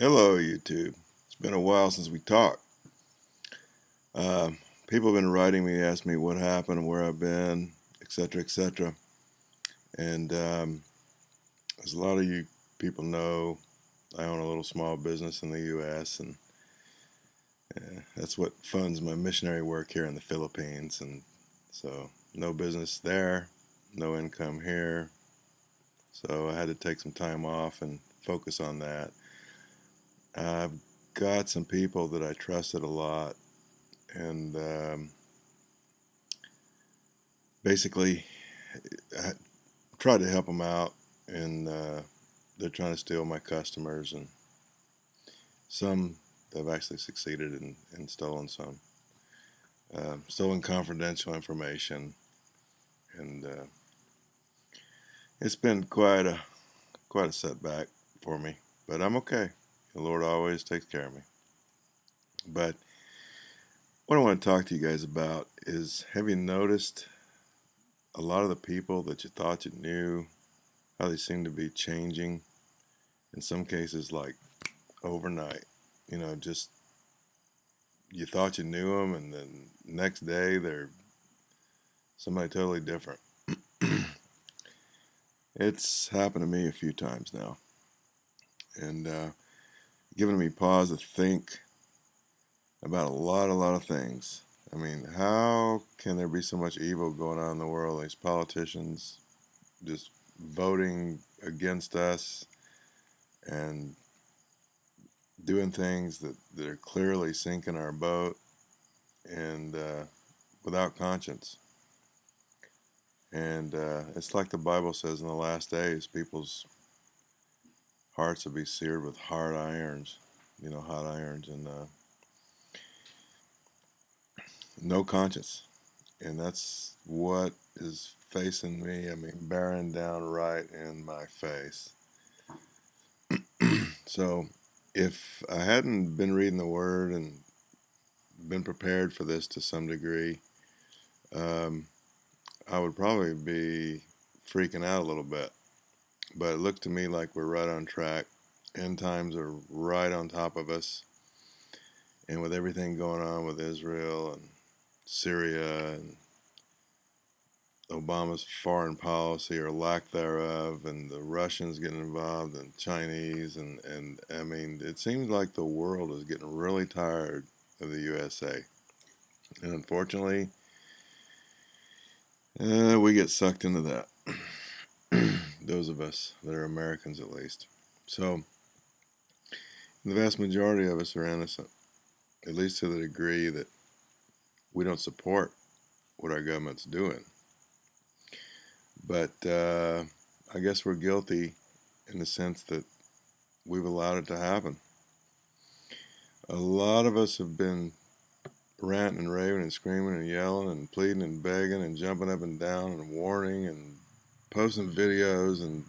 Hello, YouTube. It's been a while since we talked. Uh, people have been writing me, asking me what happened, where I've been, etc., etc. And um, as a lot of you people know, I own a little small business in the U.S. and that's what funds my missionary work here in the Philippines. And so, no business there, no income here. So I had to take some time off and focus on that. I've got some people that I trusted a lot, and um, basically, I tried to help them out, and uh, they're trying to steal my customers, and some they've actually succeeded in, in stolen some, uh, stolen confidential information, and uh, it's been quite a quite a setback for me, but I'm okay. The Lord always takes care of me. But what I want to talk to you guys about is have you noticed a lot of the people that you thought you knew, how they seem to be changing? In some cases, like overnight, you know, just you thought you knew them, and then next day they're somebody totally different. it's happened to me a few times now. And uh, given me pause to think about a lot, a lot of things. I mean, how can there be so much evil going on in the world? These politicians just voting against us and doing things that, that are clearly sinking our boat and uh, without conscience. And uh, it's like the Bible says in the last days, people's hearts will be seared with hard irons, you know, hot irons, and uh, no conscience. And that's what is facing me. I mean, bearing down right in my face. so, if I hadn't been reading the Word and been prepared for this to some degree, um, I would probably be freaking out a little bit but it looked to me like we're right on track. End times are right on top of us. And with everything going on with Israel and Syria and Obama's foreign policy or lack thereof, and the Russians getting involved, and Chinese, and, and I mean, it seems like the world is getting really tired of the USA. And unfortunately, uh, we get sucked into that. those of us that are Americans at least. So, the vast majority of us are innocent, at least to the degree that we don't support what our government's doing. But uh, I guess we're guilty in the sense that we've allowed it to happen. A lot of us have been ranting and raving and screaming and yelling and pleading and begging and jumping up and down and warning and posting videos and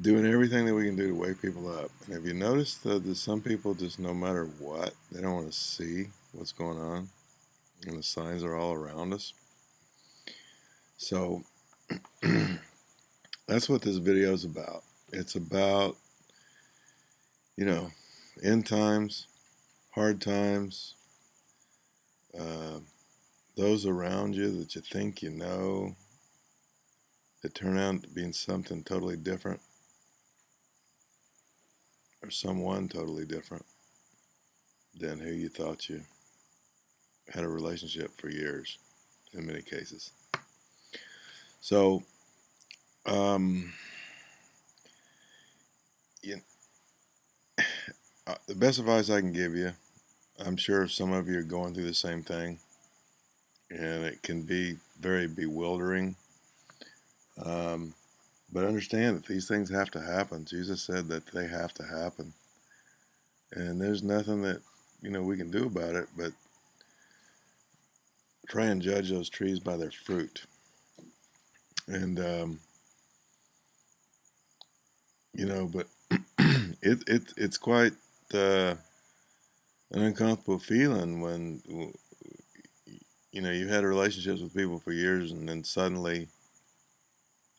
doing everything that we can do to wake people up. And have you noticed that some people just no matter what, they don't want to see what's going on, and the signs are all around us. So that's what this video is about. It's about, you know, end times, hard times, uh, those around you that you think you know, that turn out being something totally different or someone totally different than who you thought you had a relationship for years in many cases. So, um, you, uh, the best advice I can give you, I'm sure some of you are going through the same thing, and it can be very bewildering um, but understand that these things have to happen. Jesus said that they have to happen. And there's nothing that, you know, we can do about it, but try and judge those trees by their fruit. And, um, you know, but it, it, it's quite uh, an uncomfortable feeling when, you know, you've had relationships with people for years and then suddenly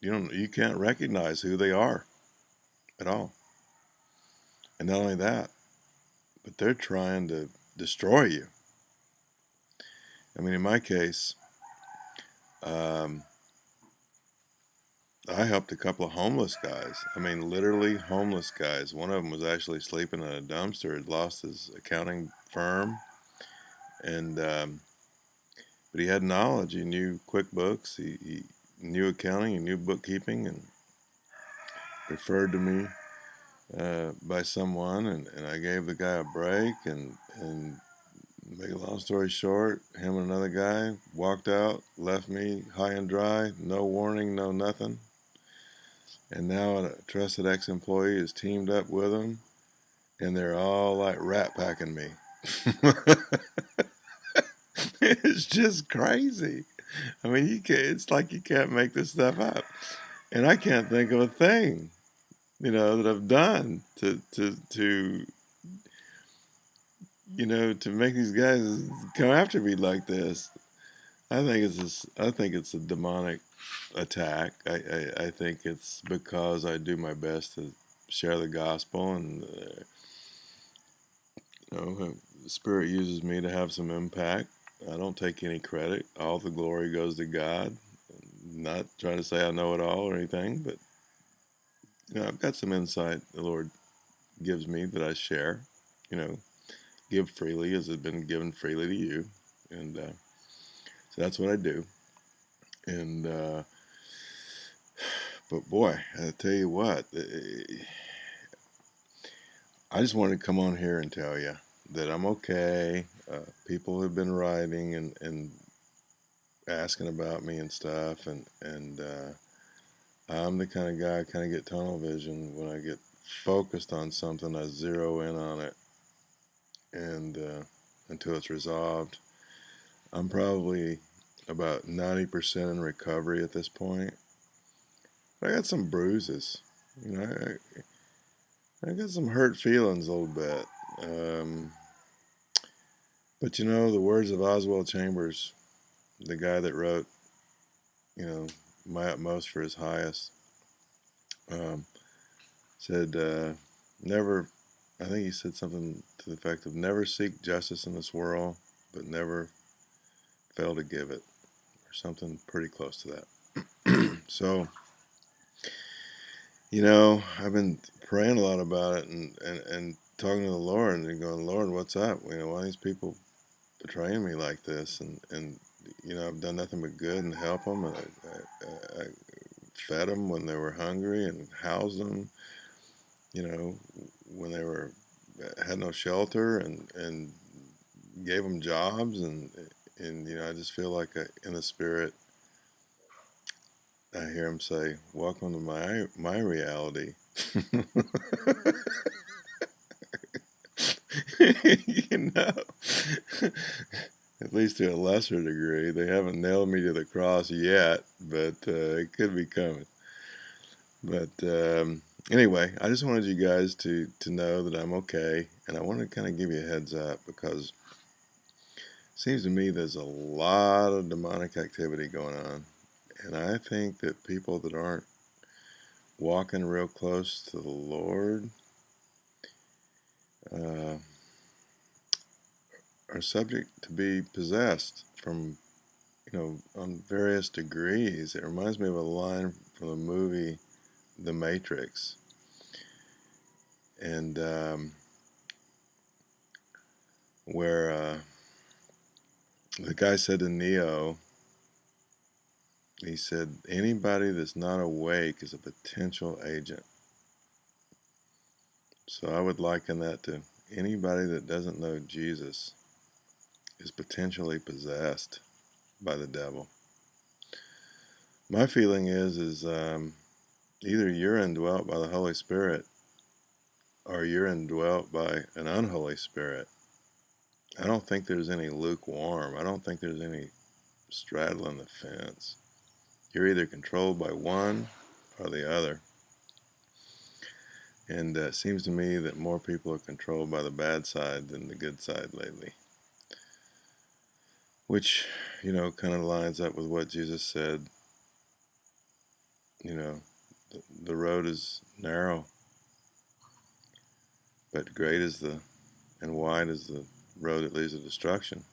you don't you can't recognize who they are at all And not only that, but they're trying to destroy you. I mean, in my case, um, I helped a couple of homeless guys. I mean, literally homeless guys. One of them was actually sleeping in a dumpster, had lost his accounting firm, and um, but he had knowledge. He knew QuickBooks. He, he knew accounting. and knew bookkeeping, and referred to me uh, by someone, and, and I gave the guy a break, and and make a long story short, him and another guy walked out, left me high and dry, no warning, no nothing. And now a trusted ex-employee is teamed up with them, and they're all like rat packing me. it's just crazy. I mean, you can't. It's like you can't make this stuff up, and I can't think of a thing, you know, that I've done to to to you know to make these guys come after me like this. I think it's a, I think it's a demonic attack. I, I, I think it's because I do my best to share the gospel and uh, you know the Spirit uses me to have some impact I don't take any credit. All the glory goes to God. I'm not trying to say I know it all or anything, but you know, I've got some insight the Lord gives me that I share. You know, give freely as it's been given freely to you, and uh, so that's what I do. And uh, but boy, I tell you what, eh, I just wanted to come on here and tell you that I'm okay. Uh, people have been writing and, and asking about me and stuff, and and uh, I'm the kind of guy I kind of get tunnel vision when I get focused on something. I zero in on it, and uh, until it's resolved. I'm probably about 90% in recovery at this point. But I got some bruises. You know, I, I got some hurt feelings a little bit. Um, but you know, the words of Oswald Chambers, the guy that wrote, you know, My Utmost for His Highest, um, said, uh, never, I think he said something to the effect of never seek justice in this world, but never fail to give it, or something pretty close to that. so, you know, I've been praying a lot about it and, and, and talking to the Lord and going, Lord, what's up? You know, why these people betraying me like this, and and you know I've done nothing but good and help them, and I, I, I fed them when they were hungry and housed them, you know, when they were uh, had no shelter, and and gave them jobs, and and you know I just feel like I, in the spirit. I hear him say, "Welcome to my my reality." know, at least to a lesser degree. They haven't nailed me to the cross yet, but uh, it could be coming. But um, anyway, I just wanted you guys to to know that I'm okay, and I want to kind of give you a heads up because it seems to me there's a lot of demonic activity going on, and I think that people that aren't walking real close to the Lord uh, are subject to be possessed from, you know, on various degrees. It reminds me of a line from the movie The Matrix. And um, where uh, the guy said to Neo, he said, anybody that's not awake is a potential agent. So I would liken that to anybody that doesn't know Jesus is potentially possessed by the devil. My feeling is is um, either you're indwelt by the Holy Spirit or you're indwelt by an unholy spirit. I don't think there's any lukewarm. I don't think there's any straddling the fence. You're either controlled by one or the other. And uh, it seems to me that more people are controlled by the bad side than the good side lately. Which, you know, kind of lines up with what Jesus said. You know, the, the road is narrow, but great is the and wide is the road that leads to destruction.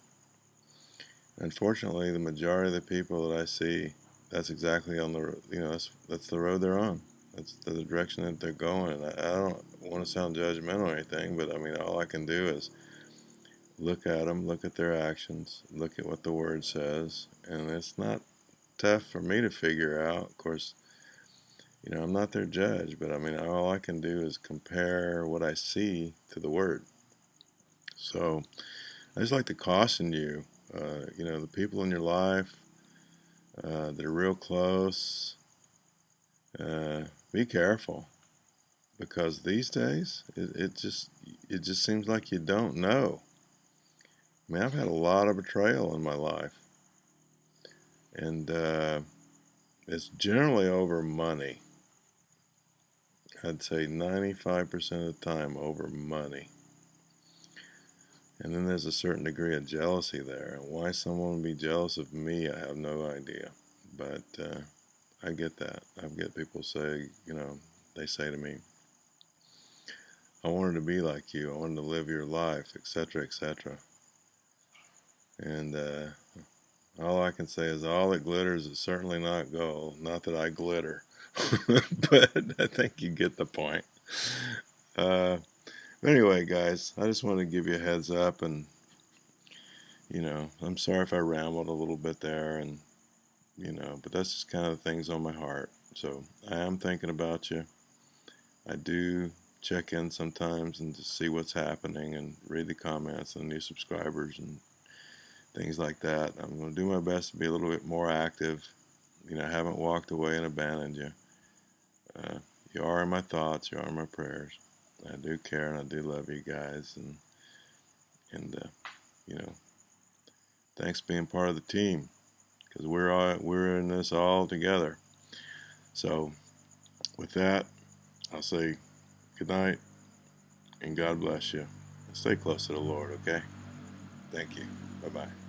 Unfortunately, the majority of the people that I see, that's exactly on the you know that's that's the road they're on. That's the direction that they're going. And I, I don't want to sound judgmental or anything, but I mean all I can do is look at them, look at their actions, look at what the word says, and it's not tough for me to figure out. Of course, you know, I'm not their judge, but I mean, all I can do is compare what I see to the word. So I just like to caution you, uh, you know, the people in your life uh, that are real close, uh, be careful because these days it, it just it just seems like you don't know I mean, I've had a lot of betrayal in my life. And uh, it's generally over money. I'd say 95% of the time over money. And then there's a certain degree of jealousy there. And why someone would be jealous of me, I have no idea. But uh, I get that. I get people say, you know, they say to me, I wanted to be like you. I wanted to live your life, etc., etc. And uh, all I can say is all that glitters is certainly not gold. Not that I glitter, but I think you get the point. Uh, anyway, guys, I just want to give you a heads up, and you know, I'm sorry if I rambled a little bit there, and you know, but that's just kind of the things on my heart. So I am thinking about you. I do check in sometimes and just see what's happening and read the comments and new subscribers and things like that. I'm going to do my best to be a little bit more active. You know, I haven't walked away and abandoned you. Uh, you are in my thoughts. You are in my prayers. I do care and I do love you guys. And and uh, you know, thanks for being part of the team because we're all we're in this all together. So, with that, I'll say good night and God bless you. Stay close to the Lord. Okay. Thank you. Bye bye.